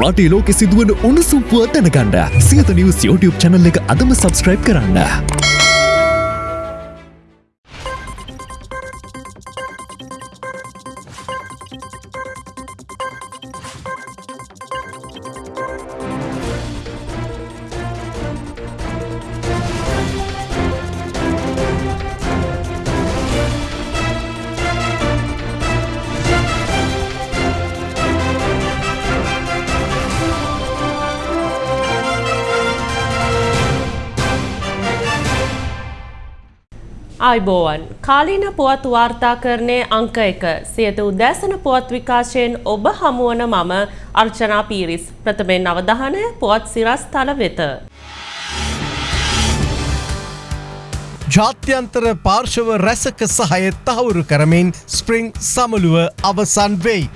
රටේ ලෝකෙ සිදුවන උණුසුම් පුවත් දැනගන්න සියත නිවස් YouTube channel එක අදම subscribe කරන්න. ආයිබෝවන් කාලීන පුවත් වාර්තාකරණය අංක එක සියත උදෑසන පුවත් විකාශයෙන් ඔබ හමුවන මම අර්චනා පීරිස් ප්‍රථමෙන් අවධානය පුවත් සිරස් තල වෙත. ජාත්‍යන්තර පාර්ශව රැසක සහය තහවුරු කරමින් ස්ප්‍රිං සමළුව අවසන් වෙයි.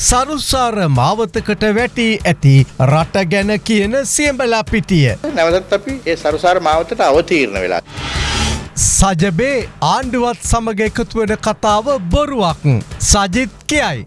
සරුසාර මාවතකට වැටී ඇති රට ගැන කියන සියඹලා පිටිය. නැවතත් අපි ඒ සරුසාර මාවතට අවතීරණ වෙලා. සජබේ ආණ්ඩුවත් සමග එකතුවෙන කතාව බොරුවක්. සජිත් කියයි.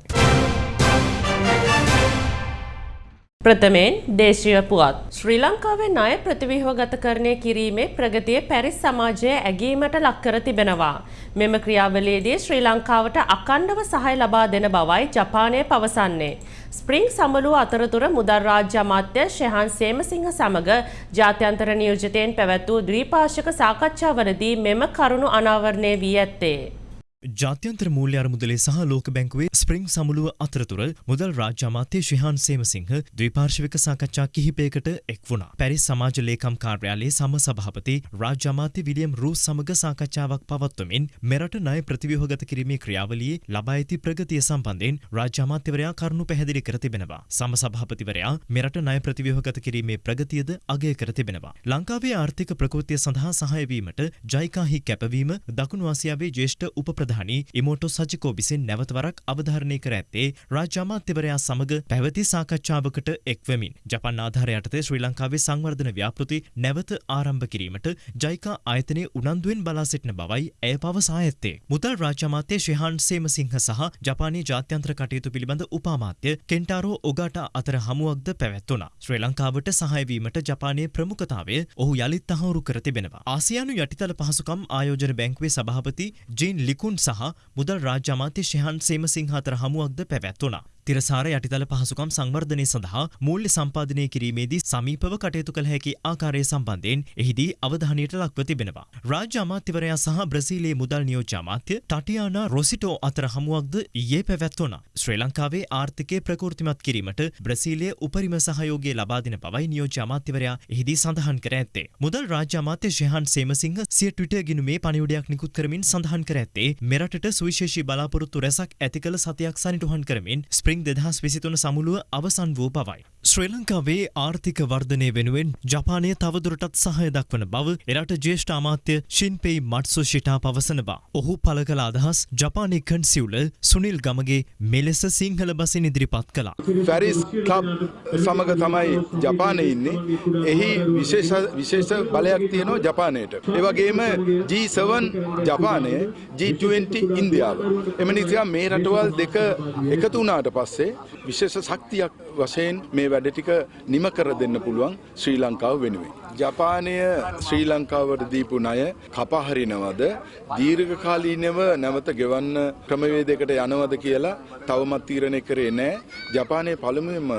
ප්‍රථමයෙන් දේශීය පුවත්. ශ්‍රී ලංකාවේ ණය ප්‍රතිව්‍යුහගතකරණය කිරීමේ ප්‍රගතිය පැරිස් සමාජය ඇගීමට ලක්කර තිබෙනවා. මෙම ක්‍රියාවලියේදී ශ්‍රී ලංකාවට අකණ්ඩව සහය ලබා දෙන බවයි ජපානය පවසන්නේ. ස්ප්‍රිං සමළුව අතරතුර මුදල් රාජ්‍ය අමාත්‍ය ශෙහන් සේමසිංහ සමග ජාත්‍යන්තර නියෝජිතයෙන් පැවැත් වූ ද්වීපාර්ශ්වක සාකච්ඡාවලදී මෙම කරුණු අනාවරණය වී ඇත්තේ. ජාත්‍යන්තර මූල්‍ය අරමුදලේ සහ ලෝක බැංකුවේ ස්ප්‍රිං සමුළුව අතරතුර මුදල් රාජ්‍ය අමාත්‍ය ශිහාන් සේමසිංහ ද්විපාර්ශ්වික සාකච්ඡා කිහිපයකට එක් වුණා. පැරිස් සමාජ ලේකම් කාර්යාලයේ සම සභාපති රාජ්‍ය අමාත්‍ය විලියම් රූස් සමග සාකච්ඡාවක් පවත්වමින් මෙරට ණය ප්‍රතිව්‍යුහගත කිරීමේ ක්‍රියාවලියේ ලබා ඇති ප්‍රගතිය සම්බන්ධයෙන් රාජ්‍ය අමාත්‍යවරයා කරුණු පැහැදිලි කර තිබෙනවා. සම සභාපතිවරයා මෙරට ණය ප්‍රතිව්‍යුහගත කිරීමේ ප්‍රගතියද අගය කර තිබෙනවා. ලංකාවේ ආර්ථික ප්‍රකෘතිය සඳහා සහාය වීමට ජයිකාහි කැපවීම දකුණු ආසියාවේ ජ්‍යෙෂ්ඨ උප ප්‍රධානී ඉමෝටෝ සජිකෝ විසින් නැවතවරක් අවධාරණය කර ඇත්තේ රාජ්‍ය අමාත්‍යවරයා සමග පැවති සාකච්ඡාවකට එක්වමින් ජපන් ආධාර යටතේ ශ්‍රී ලංකාවේ සංවර්ධන ව්‍යාපෘති නැවත ආරම්භ කිරීමට ජයිකා ආයතනය උනන්දුවෙන් බලා සිටින බවයි ඇය පවසා ඇත්තේ. මුදල් රාජ්‍ය අමාත්‍ය ශිහාන් සේමසිංහ සහ ජපානයේ ජාත්‍යන්තර කටයුතු පිළිබඳ උපාමාත්‍ය කෙන්ටාරෝ ඔගාටා අතර හමුවක්ද පැවැත්වුණා. ශ්‍රී ලංකාවට සහාය වීමට ජපානයේ ප්‍රමුඛතාවය ඔහු යළිත් තහවුරු කර තිබෙනවා. ආසියානු යටිතල පහසුකම් ආයෝජන බැංකුවේ සභාපති ජීන් ලිකුන් සහ මුදල් රාජ්‍ය අමාත්‍ය ශෙහන් සේමසිංහ අතර හමුවක්ද පැවැත්වුණා. තිරසාර යටිතල පහසුකම් සංවර්ධනය සඳහා මූල්‍ය සම්පාදනය කිරීමේදී සමීපව කටයුතු කළ හැකි ආකාරය සම්බන්ධයෙන් එහිදී අවධානයට ලක්ව තිබෙනවා. රාජ්‍ය අමාත්‍යවරයා සහ බ්‍රසීලයේ මුදල් නියෝජ්‍ය අමාත්‍ය ටටියානා රොසිටෝ අතර හමුවක්ද ඊයේ පැවැත්වුණා. ශ්‍රී ලංකාවේ ආර්ථිකය ප්‍රකෘතිමත් කිරීමට බ්‍රසීලය උපරිම සහයෝගය ලබා දෙන බවයි නියෝජ්‍ය අමාත්‍යවරයා එහිදී සඳහන් කර ඇත්තේ. මුදල් රාජ්‍ය අමාත්‍ය ශෙහන් සේමසිංහ සිය ට්විටර් ගිණුමේ පණිවුඩයක් නිකුත් කරමින් සඳහන් කර ඇත්තේ මෙරටට සුවිශේෂී බලාපොරොත්තු රැසක් ඇති කළ සතියක් සනිටුහන් කරමින් ස්ප්‍රිං ස්ප්‍රිං දෙදහස් විසිතුන සමුළුව අවසන් වූ බවයි. ශ්‍රී ලංකාවේ ආර්ථික වර්ධනය වෙනුවෙන් ජපානය තවදුරටත් සහය දක්වන බව එරට ජේෂ්ඨ අමාත්‍ය ශින්පෙයි මට්සු ශිටා පවසනවා. ඔහු පළ කළ අදහස් ජපානය කන්සිව්ල සුනිල් ගමගේ මෙලෙස සිංහල බසින් ඉදිරිපත් කළා. පැරිස් කලබ් සමග තමයි ජපානය ඉන්නේ. එහි විශේෂ බලයක් තියෙනවා ජපානයට. ඒවගේම G7 ජපානය G20 ඉන්දියාව. එම නිසා මේ රටවල් දෙක එකතු වුණාට පස්සේ විශේෂ ශක්තියක් වශයෙන් මේ වැඩ ටික නිම කර දෙන්න පුළුවන් ශ්‍රී ලංකාව වෙනුවෙන්. ජපානය ශ්‍රී ලංකාවට දීපු ණය කපහරිනවද දීර්ඝකාලීනව නැවත ගෙවන්න ක්‍රමවේදයකට යනවද කියලා තවමත් තීරණය කරේ නෑ. ජපානයේ පළමුවෙන්ම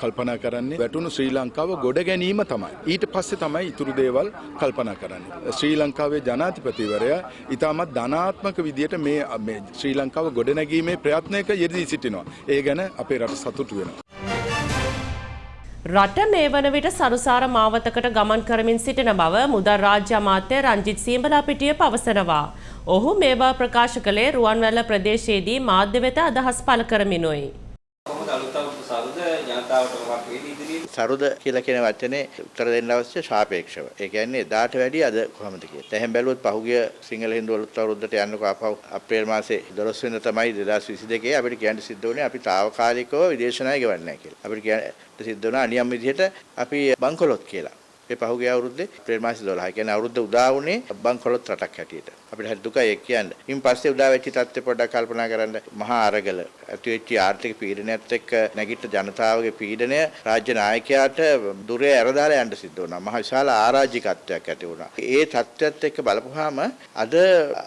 කල්පනා කරන්නේ වැටුණු ශ්‍රී ලංකාව ගොඩ ගැනීම තමයි. ඊට පස්සේ තමයි ඉතුරු දේවල් කල්පනා කරන්නේ. ශ්‍රී ලංකාවේ ජනාධිපතිවරයා ඉතාමත් ධනාත්මක විදියට මේ ශ්‍රී ලංකාව ගොඩනැගීමේ ප්‍රයත්නයක යෙදී සිටිනවා. ඒ ගැන අපේ රට සතුටු වෙනවා. රට මේ වන විට සරුසාර මාවතකට ගමන් කරමින් සිටින බව මුදල් රාජ්‍ය අමාත්‍ය රංජිත් සීඹලාපිටිය පවසනවා. ඔහු මේවා ප්‍රකාශ කළේ රුවන්වැල්ල ප්‍රදේශයේදී මාධ්‍ය වෙත අදහස් පළ කරමිනුයි. සරුද කියලා කියන වචනේ උත්තර දෙන්න අවශ්‍ය සාපේක්ෂව. ඒ කියන්නේ එදාට වැඩිය අද කොහොමද කියලා. දැන් බැලුවොත් පහුගිය සිංහල හින්දු අලුත් අවුරුද්දට යන්නකෝ ආපහු අප්‍රේල් මාසේ 12 වෙනිදා තමයි 2022 අපිට කියන්න සිද්ධ වුණේ අපි తాවකාලිකව විදේශ ණය ගෙවන්නේ නැහැ කියලා. අපිට කියන්න සිද්ධ වුණා අනියම් විදිහට අපි බංකොලොත් කියලා. මේ පහුගිය අවුරුද්දේ අප්‍රේල් මාසේ 12. ඒ කියන්නේ අවුරුද්ද උදා වුණේ බංකොලොත් රටක් හැටියට. අපිට හරි දුකයි ඒක කියන්න. ඉන් පස්සේ උදා වෙච්ච තත්ත්වය පොඩ්ඩක් කල්පනා කරන්න. මහා අරගල ඇති වෙච්ච ආර්ථික පීඩනයත් එක්ක නැගිට ජනතාවගේ පීඩනය රාජ්‍ය නායකයාට දුරේ ඇරදාලා යන්න සිද්ධ වුණා. මහ විශාල ආරාජිකත්වයක් ඇති වුණා. ඒ තත්ත්වයත් එක්ක බලපුවාම අද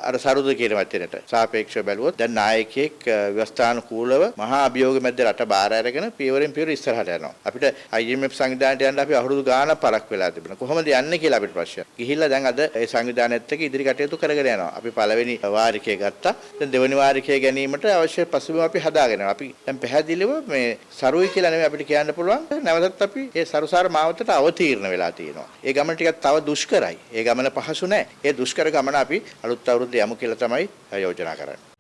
අර සරුද කියන වචනයට සාපේක්ෂව බැලුවොත් දැන් නායකයෙක් ව්‍යවස්ථානුකූලව මහා අභියෝග මැද රට බාර අරගෙන පියවරෙන් පියවර ඉස්සරහට යනවා. අපිට IMF සංවිධානයට යන්න අපි අවුරුදු ගාණක් පරක් වෙලා තිබුණා. කොහොමද යන්නේ කියලා අපිට ප්‍රශ්නයක්. ගිහිල්ලා දැන් අද ඒ සංවිධානයත් එක්ක ඉදිරි කටයුතු කරගෙන යනවා. අපි පළවෙනි වාරිකය ගත්තා. දැන් දෙවෙනි වාරිකය ගැනීමට අවශ්‍ය පසුබිම අපි හදාගෙන යනවා. අපි දැන් පැහැදිලිව මේ සරුයි කියලා නෙමෙයි අපිට කියන්න පුළුවන්. නැවතත් අපි ඒ සරුසාර මාවතට අවතීර්ණ වෙලා තියෙනවා. ඒ ගමන ටිකක් තව දුෂ්කරයි. ඒ ගමන පහසු නැහැ. ඒ දුෂ්කර ගමන අපි අලුත් අවුරුද්දේ යමු කියලා තමයි යෝජනා කරන්නේ.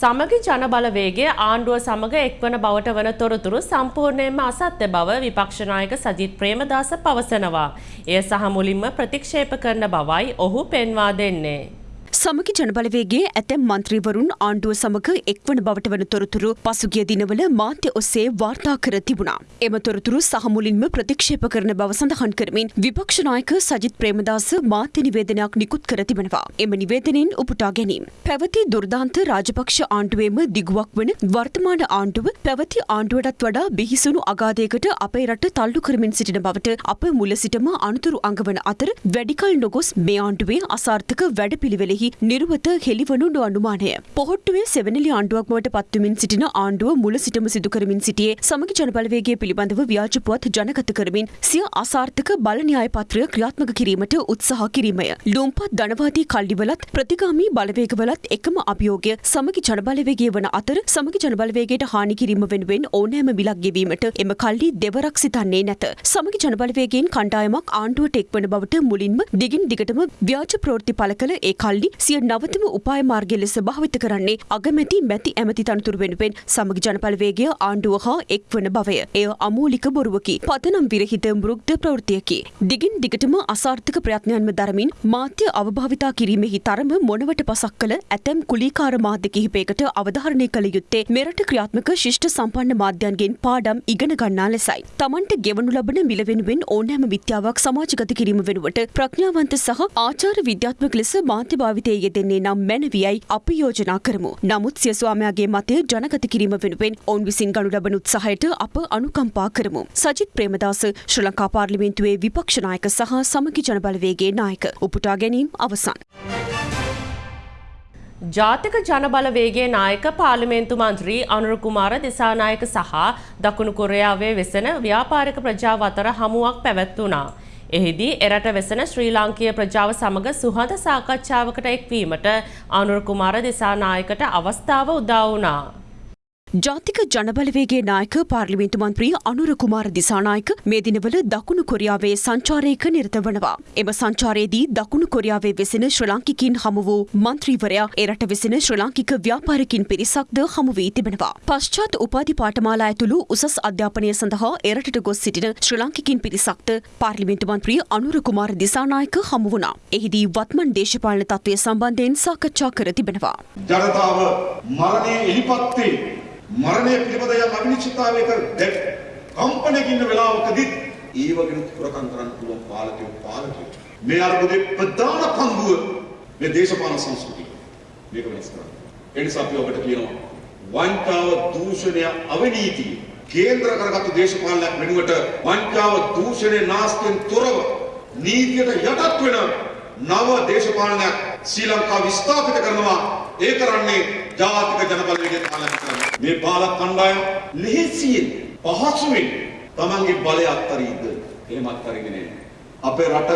සමගි ජනබලවේගය ආණ්ඩුව සමග එක්වන බවට වන තොරතුරු සම්පූර්ණයෙන්ම අසත්‍ය බව විපක්ෂනායක සජිත් ප්‍රේමදාස පවසනවා. එය සහ මුලින්ම ප්‍රතික්ෂේප කරන බවයි ඔහු පෙන්වා දෙන්නේ. සමගි ජනබලවේගේ ඇතැම් මන්ත්‍රීවරුන් ආණ්ඩුව සමග එක්වන බවට වන තොරතුරු පසුගිය දිනවල මාධ්‍ය ඔස්සේ වාර්තා කර තිබුණා. එම තොරතුරු සහ මුලින්ම ප්‍රතික්ෂේප කරන බව සඳහන් කරමින් විපක්ෂ නායක සජිත් ප්‍රේමදාස මාධ්‍ය නිවේදනයක් නිකුත් කර තිබෙනවා. එම නිවේදනයෙන් උපුටා ගැනීම. පැවති දුර්දාන්ත රාජපක්ෂ ආණ්ඩුවේම දිගුවක් වන වර්තමාන ආණ්ඩුව පැවති ආණ්ඩුවටත් වඩා බිහිසුණු අගාධයකට අපේ රට තල්ලු කරමින් සිටින බවට අප මුල සිටම අනතුරු අඟවන අතර වැඩිකල් නොගොස් මේ ආණ්ඩුවේ අසාර්ථක වැඩපිළිවෙලෙහි නිර්වත හෙළිවනු නොඅනුමානය. පොහොට්ටුවේ සෙවනලි ආණ්ඩුවක් බවට පත්වමින් සිටින ආණ්ඩුව මුල සිටම සිදු කරමින් සිටියේ සමගි ජනබලවේගය පිළිබඳව ව්‍යාජ පුවත් ජනගත කරමින් සිය අසාර්ථක බල න්‍යාය පත්‍රය ක්‍රියාත්මක කිරීමට උත්සාහ කිරීමය. ලුම්පත් ධනවාදී කල්ලිවලත් ප්‍රතිගාමී බලවේගවලත් එකම අභියෝගය සමගි ජනබලවේගය වන අතර සමගි ජනබලවේගයට හානි කිරීම වෙනුවෙන් ඕනෑම මිලක් ගෙවීමට එම කල්ලි දෙවරක් සිතන්නේ නැත. සමගි ජනබලවේගයෙන් කණ්ඩායමක් ආණ්ඩුවට එක්වන බවට මුලින්ම දිගින් දිගටම ව්‍යාජ ප්‍රවෘත්ති පළ කළ ඒ කල්ලි සිය නවතම උපාය මාර්ගය ලෙස භාවිත කරන්නේ අගමැති මැති ඇමති තනතුරු වෙනුවෙන් සමගි ජනපලවේගය ආණ්ඩුව හා එක්වන බවය. එය අමූලික බොරුවකි. පතනම් විරහිත මෘක්්ධ ප්‍රවෘතියකි. දිගින් දිගටම අසාර්ථක ප්‍රයත්නයන්ම දරමින් මාධ්‍ය අවභාවිතා කිරීමෙහි තරම මොනවට පසක් කළ ඇතැම් කුලීකාර මාධ්‍ය කිහිපයකට අවධාරණය කළ යුත්තේ මෙරට ක්‍රියාත්මක ශිෂ්ට සම්පන්න මාධ්‍යන්ගෙන් පාඩම් ඉගෙන ගන්නා ලෙසයි. තමන්ට ගෙවනු ලබන මිල වෙනුවෙන් ඕනෑම විද්‍යාවක් සමාජගත කිරීම වෙනුවට ප්‍රඥාවන්ත සහ ආචාර විද්‍යාත්මක ලෙස මාධ්‍ය භාවිතය යෙදෙන්නේ නම් මැනවියයි අපි යෝජනා කරමු. නමුත් සිය ස්වාමයාගේ මතය ජනගත කිරීම වෙනුවෙන් ඔවුන් විසින් ගනු ලබන උත්සාහයට අප අනුකම්පා කරමු. සජිත් ප්‍රේමදාස ශ්‍රී ලංකා පාර්ලිමේන්තුවේ විපක්ෂ නායක සහ සමගි ජනබලවේගේ නායක උපුටා ගැනීම අවසන්. ජාතික ජනබලවේගේ නායක පාර්ලිමේන්තු මන්ත්‍රී අනුර කුමාර දිසානායක සහ දකුණු කොරයාවේ වෙසෙන ව්‍යාපාරික ප්‍රජාව අතර හමුවක් පැවැත්වුණා. එහිදී එරට වෙසෙන ශ්‍රී ලාංකීය ප්‍රජාව සමග සුහද සාකච්ඡාවකට එක්වීමට අනුර කුමාර දිසානායකට අවස්ථාව උදා වුණා. ජාතික ජනබලවේගේ නායක පාර්ලිමේන්තු මන්ත්‍රී අනුර කුමාර දිසානායක මේ දිනවල දකුණු කොරියාවේ සංචාරයක නිරත වනවා. එම සංචාරයේදී දකුණු කොරියාවේ වෙසෙන ශ්‍රී ලාංකිකින් හමු වූ මන්ත්‍රීවරයා එරට වෙසෙන ශ්‍රී ලාංකික ව්‍යාපාරිකින් පිරිසක්ද හමු වී තිබෙනවා. පශ්චාත් උපාධි පාඨමාලා ඇතුළු උසස් අධ්‍යාපනය සඳහා එරටට ගොස් සිටින ශ්‍රී ලාංකිකින් පිරිසක්ද පාර්ලිමේන්තු මන්ත්‍රී අනුර කුමාර දිසානායක හමු වුණා. එහිදී වත්මන් දේශපාලන තත්ත්වය සම්බන්ධයෙන් සාකච්ඡා කර තිබෙනවා. ජනතාව මරණය එලිපත්තේ මරණය පිළිබඳ යම් අවිනිශ්චිතතාවයක දැක් කම්පනයක ඉන්න වෙලාවකදීත් ඒ වගේ හොරකම් කරන්න පුළුවන් පාලකයෝ පාලකයෝ. මේ අර්බුදේ ප්‍රධාන පංගුව මේ දේශපාලන සංස්කෘතිය. මේක වෙනස් කරන්න. ඒ නිසා අපි ඔබට කියනවා වංචාව දූෂණය අවිනීතිය. කේන්ද්‍ර කරගත්තු දේශපාලනයක් වෙනුවට වංචාව දූෂණය නාස්තියෙන් තොරව නීතියට යටත් වෙන නව දේශපාලනයක් ශ්‍රී ලංකාව විස්ථාපිත කරනවා. ඒ කරන්නේ ජාතික ජනබලවේගය පාලනය කරනවා මේ පාලක කණ්ඩායම ලෙහෙසියෙන් පහසුවෙන් තමන්ගේ බලය අත්තරීද එහෙම අත්තරින්නේ නෑ අපේ රට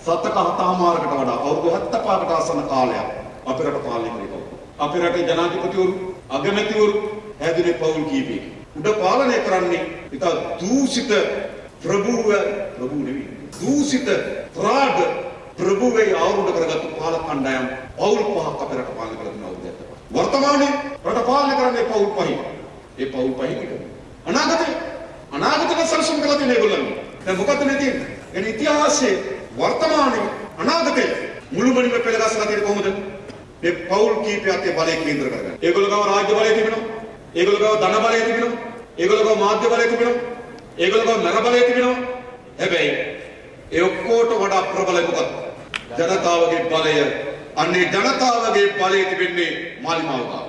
සතක හතමාරකට වඩා අවුරුදු 75කට ආසන්න කාලයක් අපේ රට පාලනය කරේ කවුද අපේ රටේ ජනාධිපතිවරු අගමැතිවරු හැදුනේ පවුල් කීපයකින් උඩ පාලනය කරන්නේ ඉතා දූෂිත ප්‍රභූව ප්‍රභූ නෙවෙයි දූෂිත ප්‍රාග ප්‍රභූවේ ආවුරුඩ කරගත්තු පාලක කණ්ඩායම් පවුල් පහක් අපේ රට පාලනය කරන අවුරුද්දක් වර්තමානයේ රට පාලනය කරන්නේ පවුල් පහින්. ඒ පවුල් පහින් එක. අනාගතේ අනාගතේ සැලසුම් කරලා තියෙන ඒගොල්ලන්. දැන් මොකද මේ තියෙන්නේ? එන ඉතිහාසයේ වර්තමානයේ අනාගතේ මුළුමනින්ම පෙළගස්සලා තියෙන්නේ කොහොමද? මේ පවුල් කීපයක් ඒ බලය කේන්ද්‍ර කරගන්න. ඒගොල්ලෝ ගාව රාජ්‍ය බලය තිබෙනවා. ඒගොල්ලෝ ගාව ධන බලය තිබෙනවා. ඒගොල්ලෝ ගාව මාධ්‍ය බලය තිබෙනවා. ඒගොල්ලෝ ගාව මර බලය තිබෙනවා. හැබැයි ඒ ඔක්කොට වඩා ප්‍රබල මොකක්ද? ජනතාවගේ බලය අන්නේ ජනතාවගේ බලය තිබෙන්නේ මාලිමාව ගාව.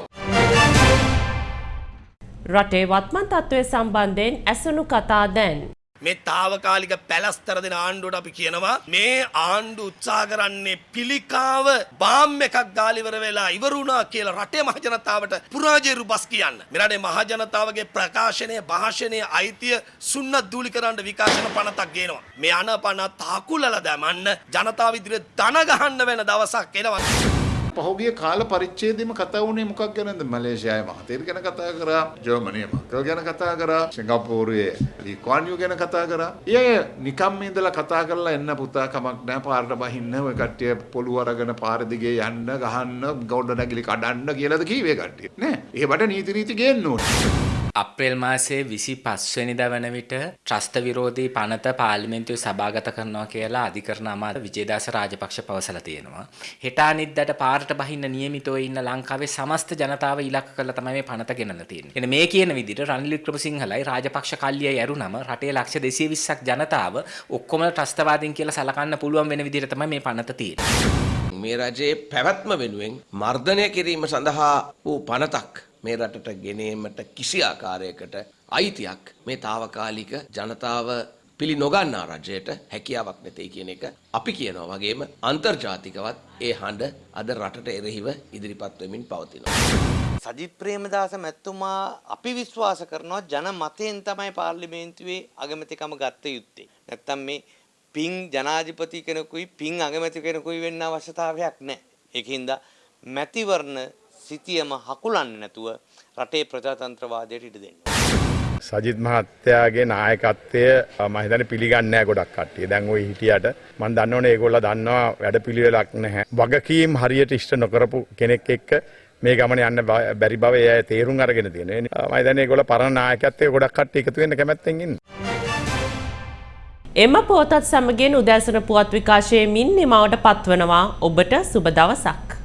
රටේ වත්මන් තත්ත්වය සම්බන්ධයෙන් ඇසුණු කතා දැන්. මේ තාවකාලික පැලස්තර දෙන ආණ්ඩුවට අපි කියනවා මේ ආණ්ඩු උත්සාහ කරන්නේ පිළිකාව බාම් එකක් ගාලිවර වෙලා ඉවරුණා කියලා රටේ මහජනතාවට පුරාජේරු බස් කියන්න. මේ රටේ මහජනතාවගේ ප්‍රකාශනය භාෂණය අයිතිය සුන්නත් දූලි කරන්න විකාශන පනතක් ගේනවා. මේ අනපන තාකුලල දැමන්න ජනතාව ඉදිරියේ දන ගහන්න වෙන දවසක් එනවා. පහුගිය කාල පරිච්ඡේදෙම කතා වුණේ මොකක් ගැනද මලේසියාවේ මහතේර ගැන කතා කරා ජර්මනියේ මකල් ගැන කතා කරා සිංගප්පූරුවේ ලී ක්වාන් යූ ගැන කතා කරා. ඊය නිකම්ම ඉඳලා කතා කරලා එන්න පුතා කමක් නැහැ පාරට බහින්න ඔය කට්ටිය පොළු අරගෙන පාර දිගේ යන්න ගහන්න ගොඩ නැගිලි කඩන්න කියලාද කීවේ කට්ටිය. නෑ. ඒවට නීති රීති ගේන්න ඕනේ. අප්‍රේල් මාසයේ විසි පස්වනිද වන විට ත්‍රස්ත විරෝධී පනත පාලිමෙන්තුව සභාගත කරනවා කියලා අධිකරණ අමාර විජේදාස රාජපක්ෂ පවසල තියෙනවා. හෙටා නිද්දට පාරට බහින්න නියමිතව ඉන්න ලංකාවේ සමස්ත ජනතාව ඉලක්ක කරලා තමයි මේ පනත ගෙනල්ලා තියෙන්නේ. එන මේ කියන විදිහට රනිල් වික්‍රමසිංහලයි රාජපක්ෂ කල්ලියයි ඇරුණම රටේ ලක්ෂ 220ක් ජනතාව ඔක්කොම ත්‍රස්තවාදීන් කියලා සලකන්න පුළුවන් වෙන විදිහට තමයි මේ පනත තියෙන්නේ. මේ රජයේ පැවැත්ම වෙනුවෙන් මර්ධනය කිරීම සඳහා වූ පනතක් මේ රටට ගෙනීමට කිසි ආකාරයකට අයිතියක් මේ තාවකාලික ජනතාව පිළි නොගන්නා රජයට හැකියාවක් නැතේ කියන එක අපි කියනවා වගේම අන්තර්ජාතිකවත් ඒ හඬ අද රටට එරෙහිව ඉදිරිපත් වෙමින් පවතිනවා. සජිත් ප්‍රේමදාස මැතිතුමා අපි විශ්වාස කරනවා ජන මතයෙන් තමයි පාර්ලිමේන්තුවේ අගමැතිකම ගත්ත යුත්තේ. නැත්තම් මේ පින් ජනාධිපති කෙනෙකුයි පින් අගමැති කෙනෙකුයි වෙන්න අවශ්‍යතාවයක් නැහැ. ඒකින්ද මැතිවරණ සිතියම හකුලන්නේ නැතුව රටේ ප්‍රජාතන්ත්‍රවාදයට ඉඩ දෙන්න. සජිත් මහත්තයාගේ නායකත්වය මම හිතන්නේ පිළිගන්නේ නැහැ ගොඩක් කට්ටිය. දැන් ওই හිටියට මම දන්නවනේ ඒගොල්ලෝ දන්නවා වැඩපිළිවෙලක් නැහැ. වගකීම් හරියට ඉෂ්ට නොකරපු කෙනෙක් එක්ක මේ ගමන යන්න බැරි බව අය තේරුම් අරගෙන තියෙනවා. මම හිතන්නේ ඒගොල්ලෝ පරණ නායකත්වයේ ගොඩක් කට්ටිය එකතු වෙන්න කැමැත්තෙන් ඉන්නේ. එම පෝතත් සමගින් උදෑසන පුවත් විකාශයේ මින් නිමවට පත්වනවා ඔබට සුබ දවසක්.